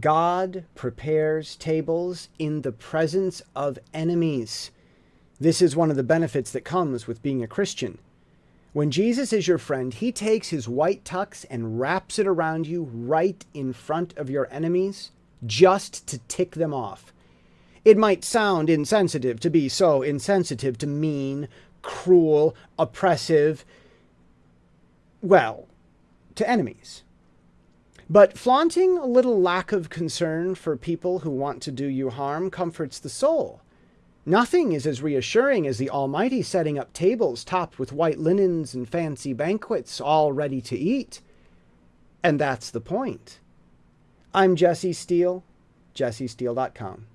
God prepares tables in the presence of enemies. This is one of the benefits that comes with being a Christian. When Jesus is your friend, he takes his white tux and wraps it around you right in front of your enemies just to tick them off. It might sound insensitive to be so insensitive to mean, cruel, oppressive, well, to enemies. But flaunting a little lack of concern for people who want to do you harm comforts the soul. Nothing is as reassuring as the Almighty setting up tables topped with white linens and fancy banquets, all ready to eat. And that's the point. I'm Jesse Steele, jessesteele.com.